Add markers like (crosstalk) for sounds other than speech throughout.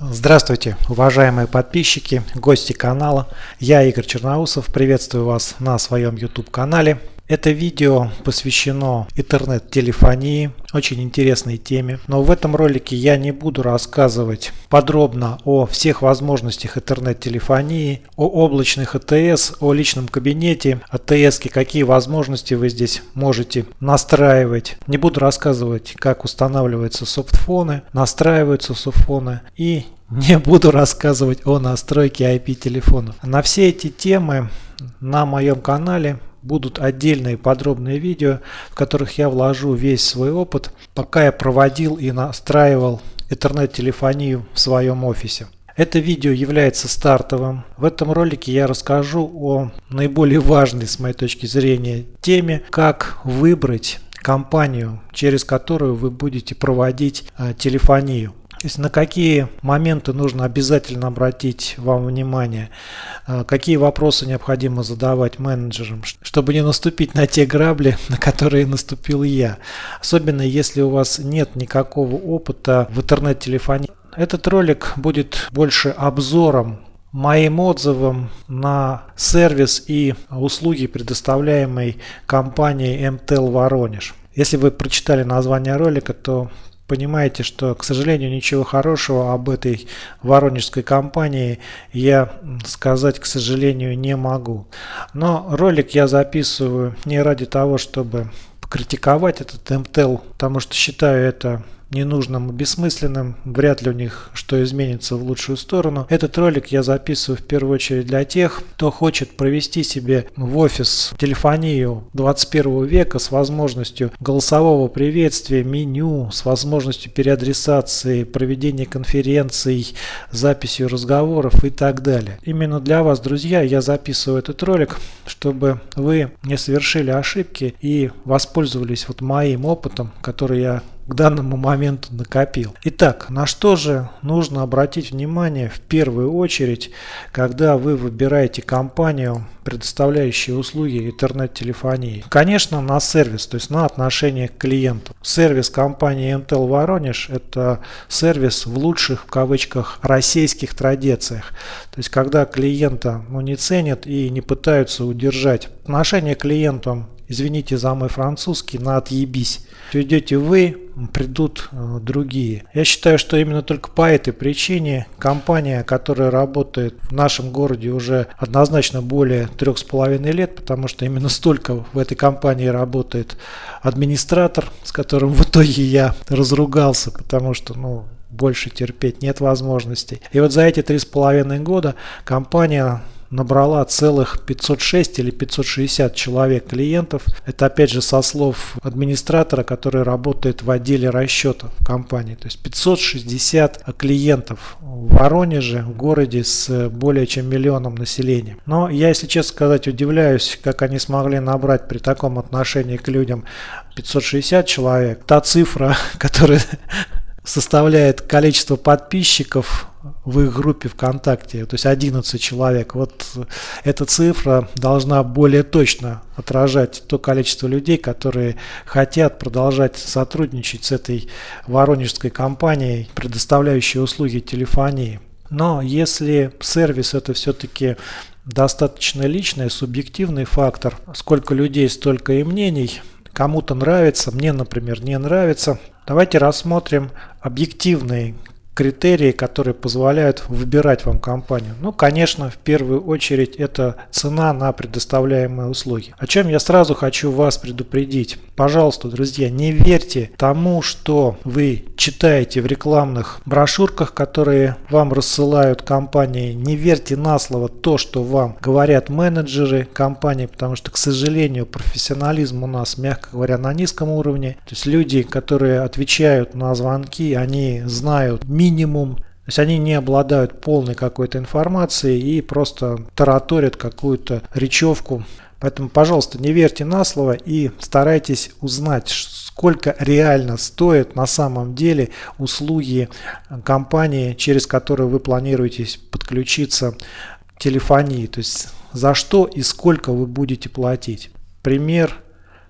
Здравствуйте, уважаемые подписчики, гости канала. Я Игорь Черноусов, приветствую вас на своем YouTube канале. Это видео посвящено интернет-телефонии, очень интересной теме. Но в этом ролике я не буду рассказывать подробно о всех возможностях интернет-телефонии, о облачных АТС, о личном кабинете АТС, какие возможности вы здесь можете настраивать. Не буду рассказывать, как устанавливаются софтфоны, настраиваются софтфоны и не (laughs) буду рассказывать о настройке IP-телефона. На все эти темы на моем канале будут отдельные подробные видео, в которых я вложу весь свой опыт, пока я проводил и настраивал интернет-телефонию в своем офисе. Это видео является стартовым. В этом ролике я расскажу о наиболее важной с моей точки зрения теме, как выбрать компанию, через которую вы будете проводить э, телефонию. То есть на какие моменты нужно обязательно обратить вам внимание, а, какие вопросы необходимо задавать менеджерам, чтобы не наступить на те грабли, (laughs) на которые наступил я. Особенно если у вас нет никакого опыта в интернет-телефонии. Этот ролик будет больше обзором моим отзывам на сервис и услуги, предоставляемые компанией MTEL Воронеж. Если вы прочитали название ролика, то понимаете, что, к сожалению, ничего хорошего об этой воронежской компании я сказать, к сожалению, не могу. Но ролик я записываю не ради того, чтобы критиковать этот МТЛ, потому что считаю это ненужным бессмысленным, вряд ли у них что изменится в лучшую сторону. Этот ролик я записываю в первую очередь для тех, кто хочет провести себе в офис телефонию 21 века с возможностью голосового приветствия, меню, с возможностью переадресации, проведения конференций, записью разговоров и так далее. Именно для вас, друзья, я записываю этот ролик, чтобы вы не совершили ошибки и воспользовались вот моим опытом, который я к данному моменту накопил. Итак, на что же нужно обратить внимание в первую очередь, когда вы выбираете компанию, предоставляющую услуги интернет-телефонии? Конечно, на сервис, то есть на отношение к клиенту. Сервис компании MTEL Воронеж – это сервис в лучших, в кавычках, российских традициях. То есть, когда клиента ну, не ценят и не пытаются удержать. Отношение к клиентам извините за мой французский, на отъебись. Идете вы, придут э, другие. Я считаю, что именно только по этой причине компания, которая работает в нашем городе уже однозначно более трех с половиной лет, потому что именно столько в этой компании работает администратор, с которым в итоге я разругался, потому что, ну, больше терпеть нет возможностей. И вот за эти три с половиной года компания набрала целых 506 или 560 человек клиентов. Это опять же со слов администратора, который работает в отделе расчетов компании. То есть 560 клиентов в Воронеже, в городе с более чем миллионом населения. Но я, если честно сказать, удивляюсь, как они смогли набрать при таком отношении к людям 560 человек. Та цифра, (laughs) которая составляет количество подписчиков в их группе ВКонтакте, то есть 11 человек. Вот эта цифра должна более точно отражать то количество людей, которые хотят продолжать сотрудничать с этой воронежской компанией, предоставляющей услуги телефонии. Но если сервис это все-таки достаточно личный, субъективный фактор, сколько людей, столько и мнений, кому-то нравится, мне, например, не нравится, Давайте рассмотрим объективные критерии, которые позволяют выбирать вам компанию? Ну, конечно, в первую очередь это цена на предоставляемые услуги. О чем я сразу хочу вас предупредить. Пожалуйста, друзья, не верьте тому, что вы читаете в рекламных брошюрках, которые вам рассылают компании. Не верьте на слово то, что вам говорят менеджеры компании, потому что, к сожалению, профессионализм у нас, мягко говоря, на низком уровне. То есть люди, которые отвечают на звонки, они знают минимум минимум. То есть они не обладают полной какой-то информацией и просто тараторят какую-то речевку. Поэтому, пожалуйста, не верьте на слово и старайтесь узнать, сколько реально стоят на самом деле услуги компании, через которую вы планируете подключиться к телефонии. То есть за что и сколько вы будете платить. Пример,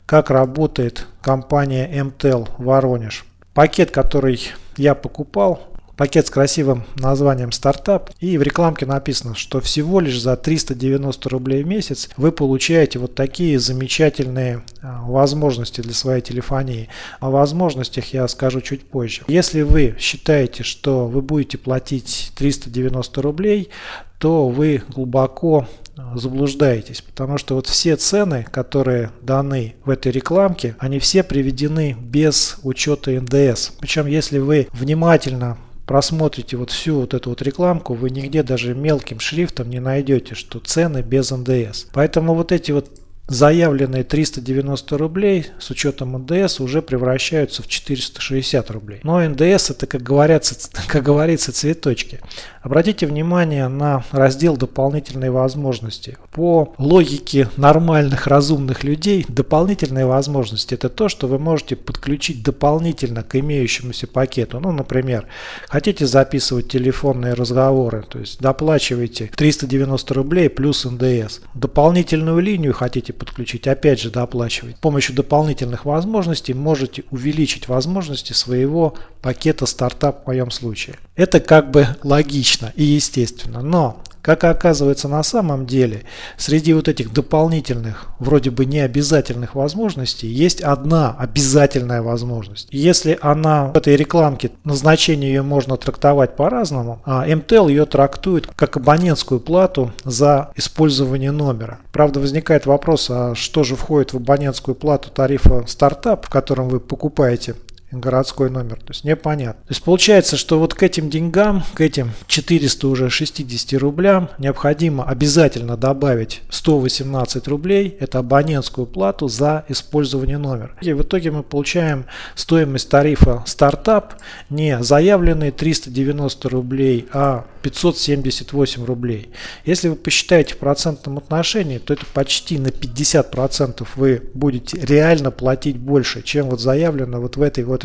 как работает компания MTEL Воронеж. Пакет, который я покупал, пакет с красивым названием стартап и в рекламке написано, что всего лишь за 390 рублей в месяц вы получаете вот такие замечательные а, возможности для своей телефонии. О возможностях я скажу чуть позже. Если вы считаете, что вы будете платить 390 рублей, то вы глубоко а, заблуждаетесь, потому что вот все цены, которые даны в этой рекламке, они все приведены без учета НДС. Причем, если вы внимательно просмотрите вот всю вот эту вот рекламку, вы нигде даже мелким шрифтом не найдете, что цены без НДС. Поэтому вот эти вот заявленные 390 рублей с учетом НДС уже превращаются в 460 рублей. Но НДС это, как говорится, (laughs) как говорится, цветочки. Обратите внимание на раздел «Дополнительные возможности». По логике нормальных, разумных людей, дополнительные возможности – это то, что вы можете подключить дополнительно к имеющемуся пакету. Ну, например, хотите записывать телефонные разговоры, то есть доплачиваете 390 рублей плюс НДС. Дополнительную линию хотите подключить, опять же доплачивать. С помощью дополнительных возможностей можете увеличить возможности своего пакета стартап в моем случае. Это как бы логично и естественно, но как оказывается на самом деле, среди вот этих дополнительных, вроде бы необязательных возможностей, есть одна обязательная возможность. Если она в этой рекламке, назначение ее можно трактовать по-разному, а МТЛ ее трактует как абонентскую плату за использование номера. Правда, возникает вопрос, а что же входит в абонентскую плату тарифа стартап, в котором вы покупаете городской номер. То есть непонятно. То есть получается, что вот к этим деньгам, к этим 400 уже 60 рублям необходимо обязательно добавить 118 рублей. Это абонентскую плату за использование номера. И в итоге мы получаем стоимость тарифа стартап не заявленные 390 рублей, а 578 рублей. Если вы посчитаете в процентном отношении, то это почти на 50% вы будете реально платить больше, чем вот заявлено вот в этой вот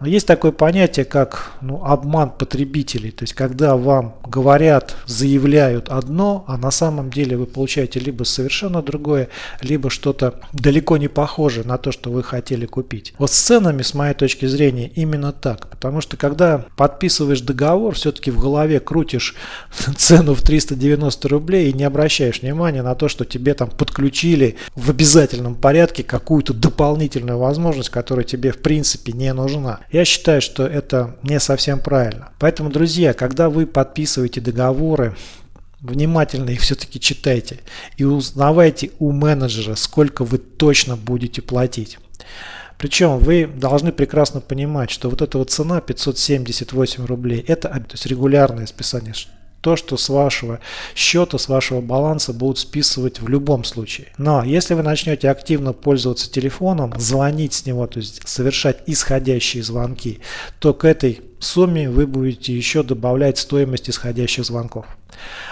Но есть такое понятие, как ну, обман потребителей. То есть, когда вам говорят, заявляют одно, а на самом деле вы получаете либо совершенно другое, либо что-то далеко не похожее на то, что вы хотели купить. Вот с ценами, с моей точки зрения, именно так. Потому что, когда подписываешь договор, все-таки в голове крутишь (laughs) цену в 390 рублей и не обращаешь внимания на то, что тебе там подключили в обязательном порядке какую-то дополнительную возможность, которая тебе в принципе не нужна. Я считаю, что это не совсем правильно. Поэтому, друзья, когда вы подписываете договоры, внимательно их все-таки читайте и узнавайте у менеджера, сколько вы точно будете платить. Причем вы должны прекрасно понимать, что вот эта вот цена 578 рублей, это то есть регулярное списание, то, что с вашего счета, с вашего баланса будут списывать в любом случае. Но если вы начнете активно пользоваться телефоном, звонить с него, то есть совершать исходящие звонки, то к этой сумме вы будете еще добавлять стоимость исходящих звонков.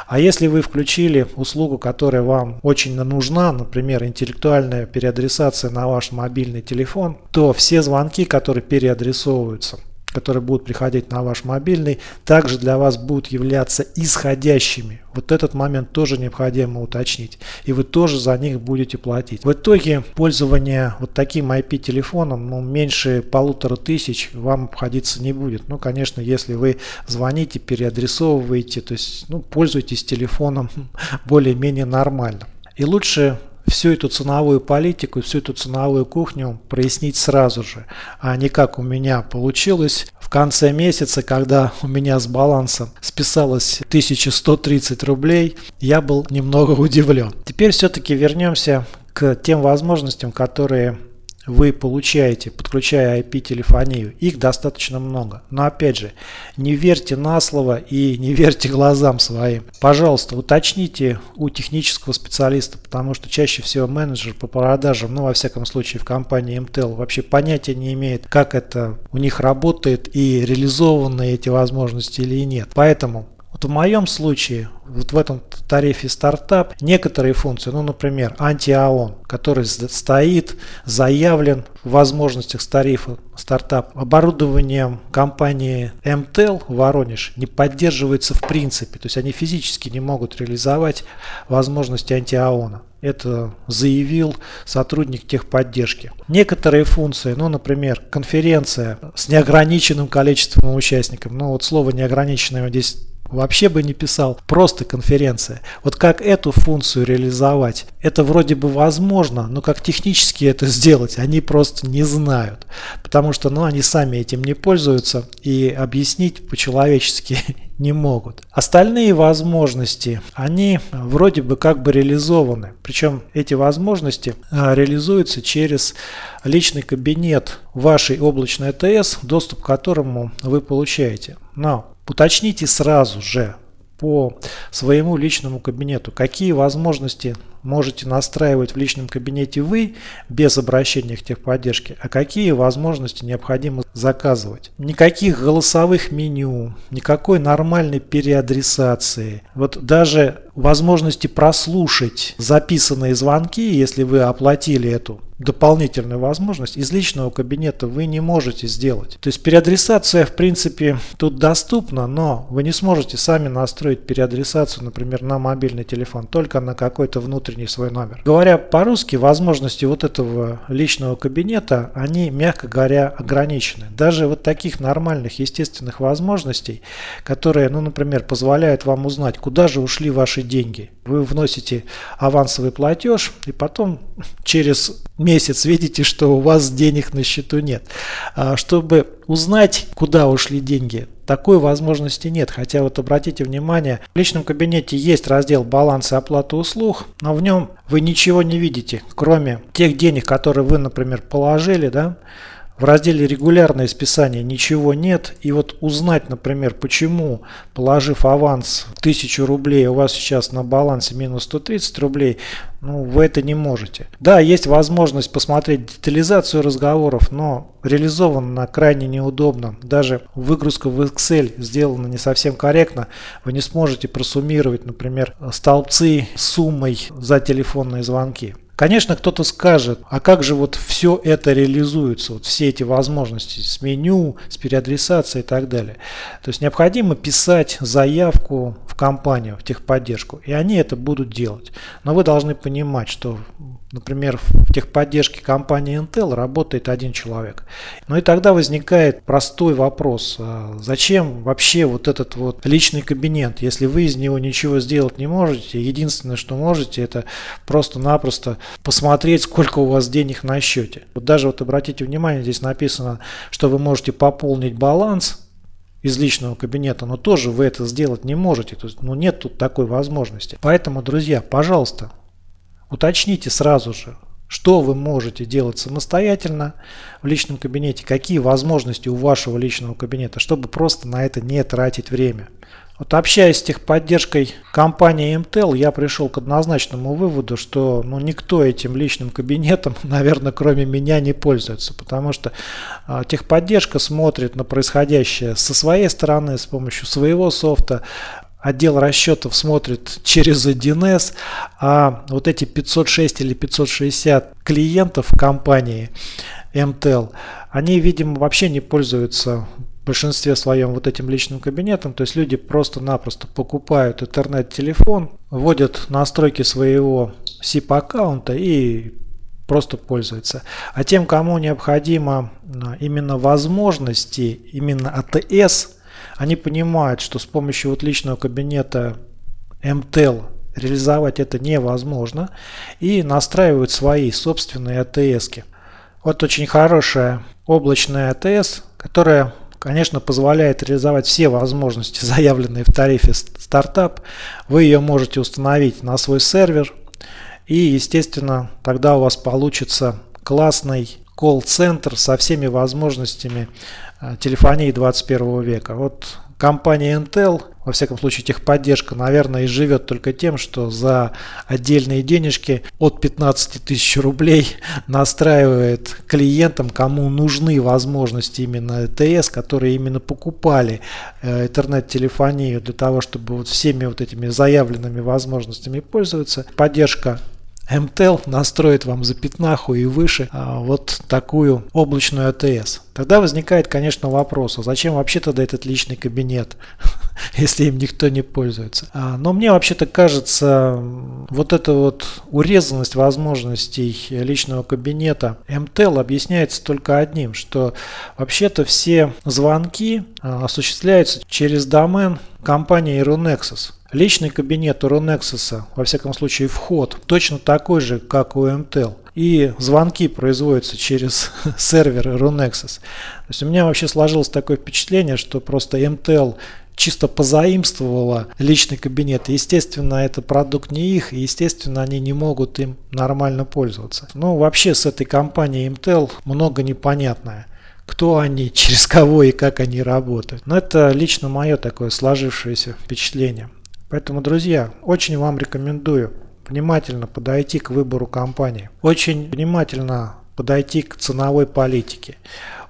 А если вы включили услугу, которая вам очень нужна, например, интеллектуальная переадресация на ваш мобильный телефон, то все звонки, которые переадресовываются которые будут приходить на ваш мобильный, также для вас будут являться исходящими. Вот этот момент тоже необходимо уточнить. И вы тоже за них будете платить. В итоге пользование вот таким IP-телефоном ну, меньше полутора тысяч вам обходиться не будет. Ну, конечно, если вы звоните, переадресовываете, то есть ну, пользуйтесь телефоном (laughs) более-менее нормально. И лучше всю эту ценовую политику, всю эту ценовую кухню прояснить сразу же, а не как у меня получилось в конце месяца, когда у меня с балансом списалось 1130 рублей, я был немного удивлен. Теперь все-таки вернемся к тем возможностям, которые вы получаете, подключая IP-телефонию. Их достаточно много. Но опять же, не верьте на слово и не верьте глазам своим. Пожалуйста, уточните у технического специалиста, потому что чаще всего менеджер по продажам, ну во всяком случае в компании MTEL, вообще понятия не имеет, как это у них работает и реализованы эти возможности или нет. Поэтому Вот в моем случае, вот в этом тарифе стартап, некоторые функции, ну, например, антиаон, который стоит, заявлен в возможностях тарифа стартап, оборудованием компании МТЛ Воронеж не поддерживается в принципе, то есть они физически не могут реализовать возможности антиаона. Это заявил сотрудник техподдержки. Некоторые функции, ну, например, конференция с неограниченным количеством участников, ну, вот слово неограниченное здесь вообще бы не писал, просто конференция. Вот как эту функцию реализовать? Это вроде бы возможно, но как технически это сделать, они просто не знают. Потому что ну, они сами этим не пользуются и объяснить по-человечески (laughs) не могут. Остальные возможности, они вроде бы как бы реализованы. Причем эти возможности а, реализуются через личный кабинет вашей облачной АТС, доступ к которому вы получаете. Но Уточните сразу же по своему личному кабинету, какие возможности можете настраивать в личном кабинете вы без обращения к техподдержке, а какие возможности необходимо заказывать. Никаких голосовых меню, никакой нормальной переадресации. Вот даже возможности прослушать записанные звонки, если вы оплатили эту дополнительную возможность из личного кабинета вы не можете сделать. То есть переадресация в принципе тут доступна, но вы не сможете сами настроить переадресацию, например, на мобильный телефон, только на какой-то внутренний свой номер. Говоря по-русски, возможности вот этого личного кабинета, они, мягко говоря, ограничены. Даже вот таких нормальных, естественных возможностей, которые, ну, например, позволяют вам узнать, куда же ушли ваши деньги. Вы вносите авансовый платеж и потом через месяц видите, что у вас денег на счету нет. А чтобы узнать, куда ушли деньги, такой возможности нет. Хотя вот обратите внимание, в личном кабинете есть раздел баланс и оплата услуг, но в нем вы ничего не видите, кроме тех денег, которые вы, например, положили, да, в разделе «Регулярное списание» ничего нет. И вот узнать, например, почему, положив аванс 1000 рублей, у вас сейчас на балансе минус 130 рублей, ну, вы это не можете. Да, есть возможность посмотреть детализацию разговоров, но реализовано крайне неудобно. Даже выгрузка в Excel сделана не совсем корректно. Вы не сможете просуммировать, например, столбцы с суммой за телефонные звонки. Конечно, кто-то скажет, а как же вот все это реализуется, вот все эти возможности с меню, с переадресацией и так далее. То есть необходимо писать заявку в компанию, в техподдержку, и они это будут делать. Но вы должны понимать, что Например, в техподдержке компании Intel работает один человек. Ну и тогда возникает простой вопрос, а зачем вообще вот этот вот личный кабинет, если вы из него ничего сделать не можете, единственное, что можете, это просто-напросто посмотреть, сколько у вас денег на счете. Вот даже вот обратите внимание, здесь написано, что вы можете пополнить баланс из личного кабинета, но тоже вы это сделать не можете. То есть, ну, нет тут такой возможности. Поэтому, друзья, пожалуйста, Уточните сразу же, что вы можете делать самостоятельно в личном кабинете, какие возможности у вашего личного кабинета, чтобы просто на это не тратить время. Вот общаясь с техподдержкой компании MTEL, я пришел к однозначному выводу, что ну, никто этим личным кабинетом, (laughs) наверное, кроме меня не пользуется, потому что э, техподдержка смотрит на происходящее со своей стороны, с помощью своего софта, отдел расчетов смотрит через 1С, а вот эти 506 или 560 клиентов компании MTEL, они, видимо, вообще не пользуются в большинстве своем вот этим личным кабинетом. То есть люди просто-напросто покупают интернет-телефон, вводят настройки своего SIP-аккаунта и просто пользуются. А тем, кому необходимо именно возможности, именно АТС они понимают, что с помощью вот личного кабинета MTEL реализовать это невозможно и настраивают свои собственные АТС. -ки. Вот очень хорошая облачная АТС, которая конечно, позволяет реализовать все возможности, (laughs) заявленные в тарифе стартап. Вы ее можете установить на свой сервер. И, естественно, тогда у вас получится классный колл-центр со всеми возможностями Э, телефонии 21 века. Вот компания Intel во всяком случае техподдержка, наверное, и живет только тем, что за отдельные денежки от 15 тысяч рублей (laughs) настраивает клиентам, кому нужны возможности именно ЭТС, которые именно покупали э, интернет-телефонию для того, чтобы вот всеми вот этими заявленными возможностями пользоваться. Поддержка MTEL настроит вам за пятнаху и выше а, вот такую облачную АТС. Тогда возникает, конечно, вопрос, а зачем вообще тогда этот личный кабинет, (laughs) если им никто не пользуется? А, но мне вообще-то кажется, вот эта вот урезанность возможностей личного кабинета MTEL объясняется только одним, что вообще-то все звонки а, осуществляются через домен компании Aeronexus. Личный кабинет у Ronexus, во всяком случае вход, точно такой же, как у MTEL. И звонки производятся через (laughs) сервер Ronexus. То есть у меня вообще сложилось такое впечатление, что просто MTEL чисто позаимствовала личный кабинет. Естественно, это продукт не их, и естественно, они не могут им нормально пользоваться. Ну, вообще с этой компанией MTEL много непонятное кто они, (laughs) через кого и как они работают. Но это лично мое такое сложившееся впечатление. Поэтому, друзья, очень вам рекомендую внимательно подойти к выбору компании. Очень внимательно подойти к ценовой политике.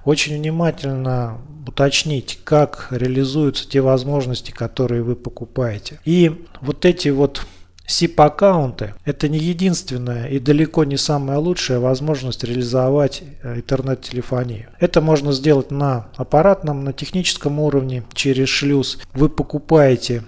Очень внимательно уточнить, как реализуются те возможности, которые вы покупаете. И вот эти вот SIP-аккаунты – это не единственная и далеко не самая лучшая возможность реализовать э, интернет-телефонию. Это можно сделать на аппаратном, на техническом уровне, через шлюз. Вы покупаете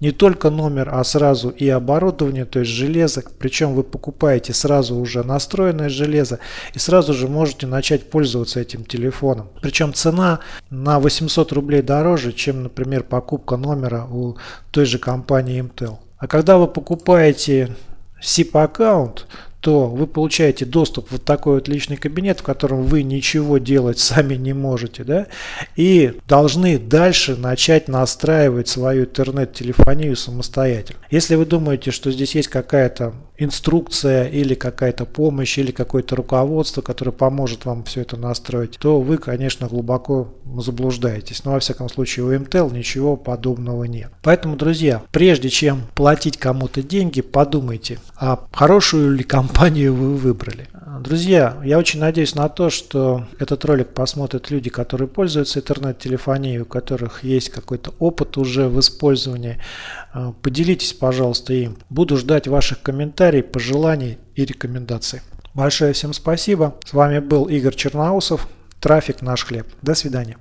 не только номер, а сразу и оборудование, то есть железо. Причем вы покупаете сразу уже настроенное железо и сразу же можете начать пользоваться этим телефоном. Причем цена на 800 рублей дороже, чем, например, покупка номера у той же компании Intel. А когда вы покупаете SIP аккаунт, то вы получаете доступ в вот такой вот личный кабинет, в котором вы ничего делать сами не можете, да, и должны дальше начать настраивать свою интернет-телефонию самостоятельно. Если вы думаете, что здесь есть какая-то инструкция или какая-то помощь или какое-то руководство, которое поможет вам все это настроить, то вы, конечно, глубоко заблуждаетесь. Но, во всяком случае, у MTEL ничего подобного нет. Поэтому, друзья, прежде чем платить кому-то деньги, подумайте, а хорошую ли компанию вы выбрали. Друзья, я очень надеюсь на то, что этот ролик посмотрят люди, которые пользуются интернет-телефонией, у которых есть какой-то опыт уже в использовании. А, поделитесь, пожалуйста, им. Буду ждать ваших комментариев, пожеланий и рекомендаций. Большое всем спасибо. С вами был Игорь Черноусов. Трафик наш хлеб. До свидания.